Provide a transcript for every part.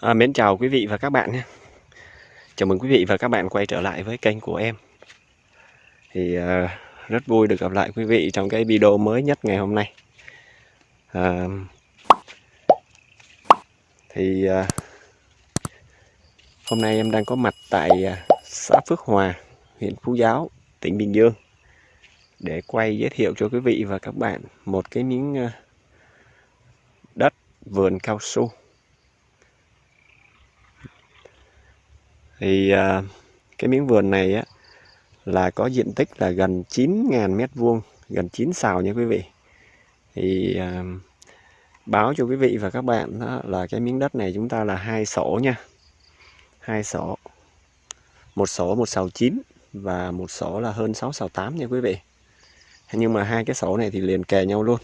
À, mến chào quý vị và các bạn nhé. Chào mừng quý vị và các bạn quay trở lại với kênh của em. Thì à, rất vui được gặp lại quý vị trong cái video mới nhất ngày hôm nay. À, thì à, hôm nay em đang có mặt tại à, xã Phước Hòa, huyện Phú Giáo, tỉnh Bình Dương để quay giới thiệu cho quý vị và các bạn một cái miếng à, đất vườn cao su thì à, cái miếng vườn này á là có diện tích là gần 9.000 mét vuông gần 9 xào nha quý vị. Thì à, báo cho quý vị và các bạn đó là cái miếng đất này chúng ta là hai sổ nha. Hai sổ. Một sổ một sào chín và một sổ là hơn 6 sào 8 nha quý vị. Nhưng mà hai cái sổ này thì liền kề nhau luôn.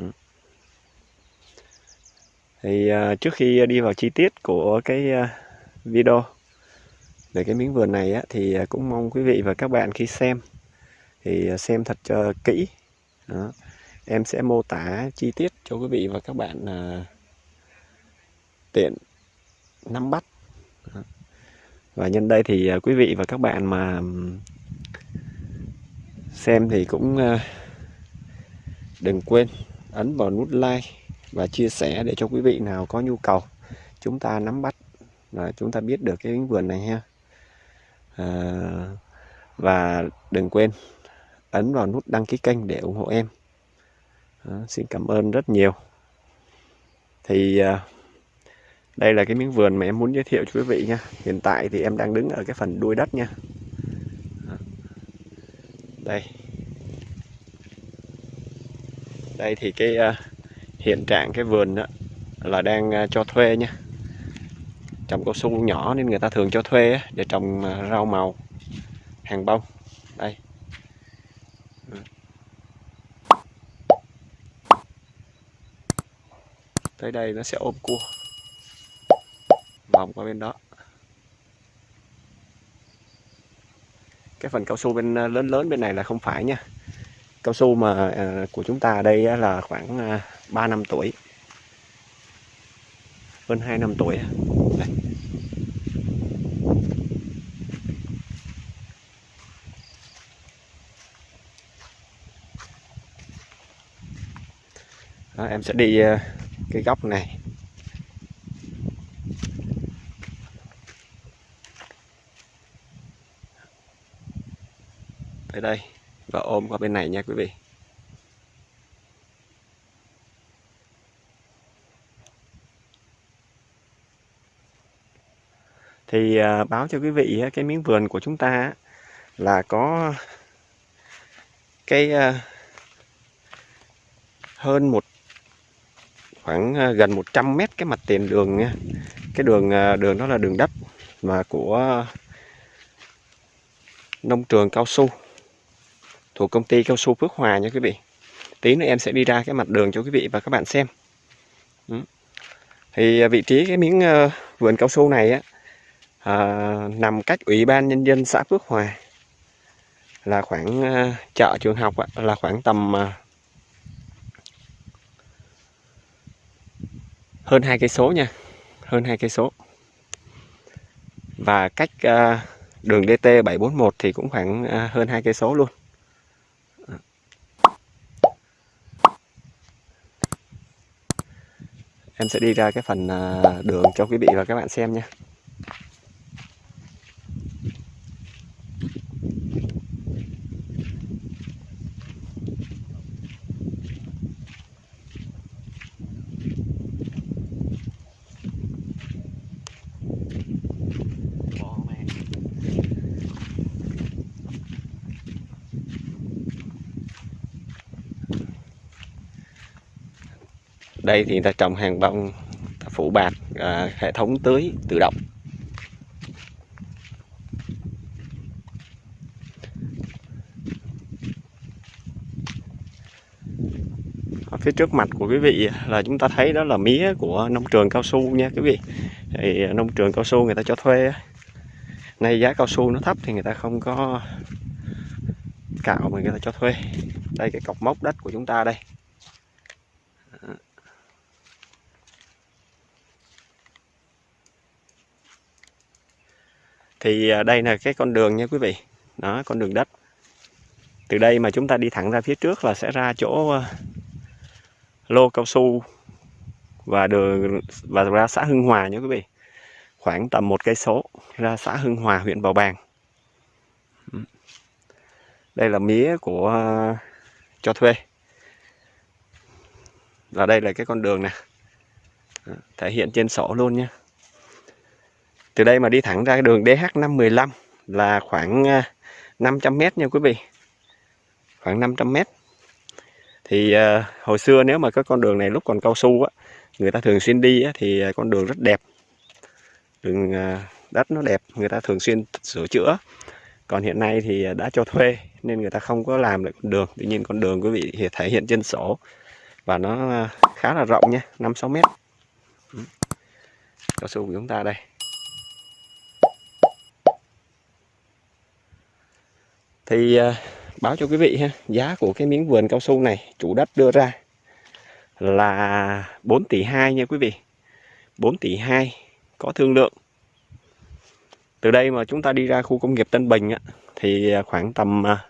Ừ. Thì uh, trước khi đi vào chi tiết của cái uh, video về cái miếng vườn này á, thì à, cũng mong quý vị và các bạn khi xem thì à, xem thật cho kỹ Đó. em sẽ mô tả chi tiết cho quý vị và các bạn à, tiện nắm bắt Đó. và nhân đây thì à, quý vị và các bạn mà xem thì cũng ờ, đừng quên ấn vào nút like và chia sẻ để cho quý vị nào có nhu cầu chúng ta nắm bắt là chúng ta biết được cái miếng vườn này ha. À, và đừng quên ấn vào nút đăng ký kênh để ủng hộ em. À, xin cảm ơn rất nhiều. Thì à, đây là cái miếng vườn mà em muốn giới thiệu cho quý vị nha. Hiện tại thì em đang đứng ở cái phần đuôi đất nha. Đây. Đây thì cái uh, hiện trạng cái vườn đó là đang uh, cho thuê nha trồng cao su nhỏ nên người ta thường cho thuê để trồng à, rau màu, hàng bông. Đây. Tới đây nó sẽ ôm cua. Vòng qua bên đó. Cái phần cao su bên à, lớn lớn bên này là không phải nha. Cao su mà à, của chúng ta ở đây là khoảng 3 năm tuổi. Hơn 2 năm tuổi đây. Đó, em sẽ đi ờ, cái góc này. Tới đây và ôm qua bên này nha quý vị. Thì à, báo cho quý vị ờ, cái miếng vườn của chúng ta là có cái à, hơn một khoảng ờ, gần 100 mét cái mặt tiền đường nha. Cái đường ờ, đường đó là đường đất mà của nông trường cao su thuộc công ty cao su Phước Hòa nha quý vị. Tí nữa em sẽ đi ra cái mặt đường cho quý vị và các bạn xem. Ừ. Thì ờ, vị trí cái miếng vườn cao su này á à, nằm cách ủy ban nhân dân xã Phước Hòa là khoảng chợ trường học á, là khoảng tầm hơn hai cây số nha. Hơn hai cây số. Và cách à, đường DT 741 thì cũng khoảng à, hơn hai cây số luôn. Em sẽ đi ra cái phần à, đường cho quý vị và các bạn xem nha. Đây thì người ta trồng hàng bông phủ bạt à, hệ thống tưới tự động. Ở phía trước mặt của quý vị là chúng ta thấy đó là mía của nông trường cao su nha quý vị. Thì nông trường cao su người ta cho thuê nay giá cao su nó thấp thì người ta không có cạo mà người ta cho thuê. Đây cái cọc mốc đất của chúng ta đây. Thì à, đây là cái con đường nha quý vị. Đó, con đường đất. Từ đây mà chúng ta đi thẳng ra phía trước là sẽ ra chỗ à, lô cao su và đường, và ra xã Hưng Hòa nha quý vị. Khoảng tầm một cây số ra xã Hưng Hòa, huyện Bào Bàng. Đây là mía của à, cho thuê. Và đây là cái con đường này thể hiện trên sổ luôn nha từ đây mà đi thẳng ra đường DH515 là khoảng à, 500m nha quý vị. Khoảng 500m thì uh, hồi xưa nếu mà cái con đường này lúc còn cao su á người ta thường xuyên đi á, thì à, con đường rất đẹp. Đường uh, đất nó đẹp người ta thường xuyên sửa chữa. Còn hiện nay thì đã cho thuê nên người ta không có làm được con đường. Tuy nhiên con đường quý vị thể hiện trên sổ và nó khá là rộng nha 5-6 mét. Ừ. Cao su của chúng ta đây. Thì à, báo cho quý vị ha giá của cái miếng vườn cao su này chủ đất đưa ra là 4 tỷ 2 nha quý vị. 4 tỷ 2 có thương lượng. Từ đây mà chúng ta đi ra khu công nghiệp Tân Bình á, thì à, khoảng tầm à,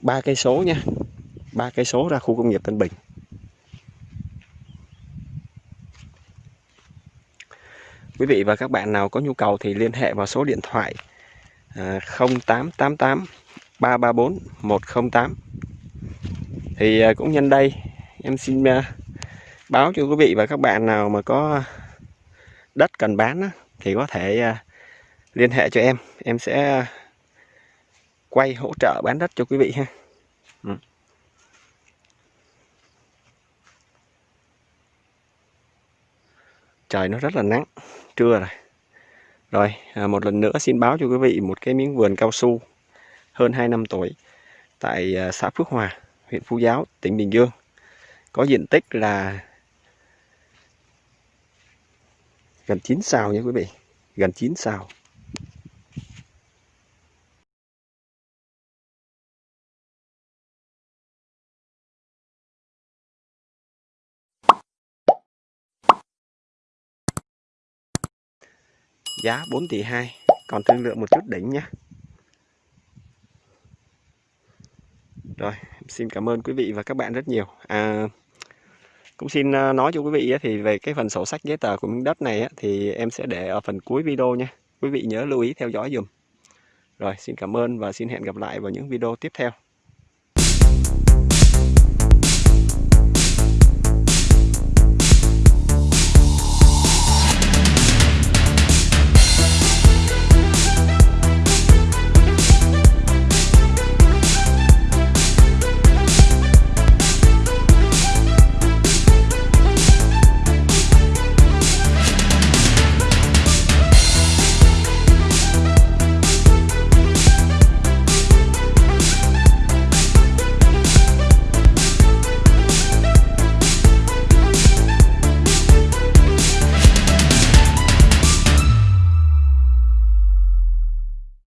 ba cây số nha ba cây số ra khu công nghiệp Tân Bình. Quý vị và các bạn nào có nhu cầu thì liên hệ vào số điện thoại 0888 334 108 thì à, cũng nhân đây, em xin à, báo cho quý vị và các bạn nào mà có đất cần bán thì có thể à, liên hệ cho em. Em sẽ quay hỗ trợ bán đất cho quý vị ha. Ừ. trời nó rất là nắng, trưa rồi rồi, à, một lần nữa xin báo cho quý vị một cái miếng vườn cao su hơn 2 năm tuổi tại à, xã Phước Hòa, huyện Phú Giáo, tỉnh Bình Dương. Có diện tích là gần 9 sào nha quý vị, gần 9 sào. Giá 4 tỷ 2 còn thương lượng một chút đỉnh nhé rồi xin cảm ơn quý vị và các bạn rất nhiều. À, cũng xin à, nói cho quý vị thì về cái phần sổ sách giấy tờ của miếng đất này thì em sẽ để ở phần cuối video nha. Quý vị nhớ lưu ý theo dõi dùm. Rồi xin cảm ơn và xin hẹn gặp lại vào những video tiếp theo.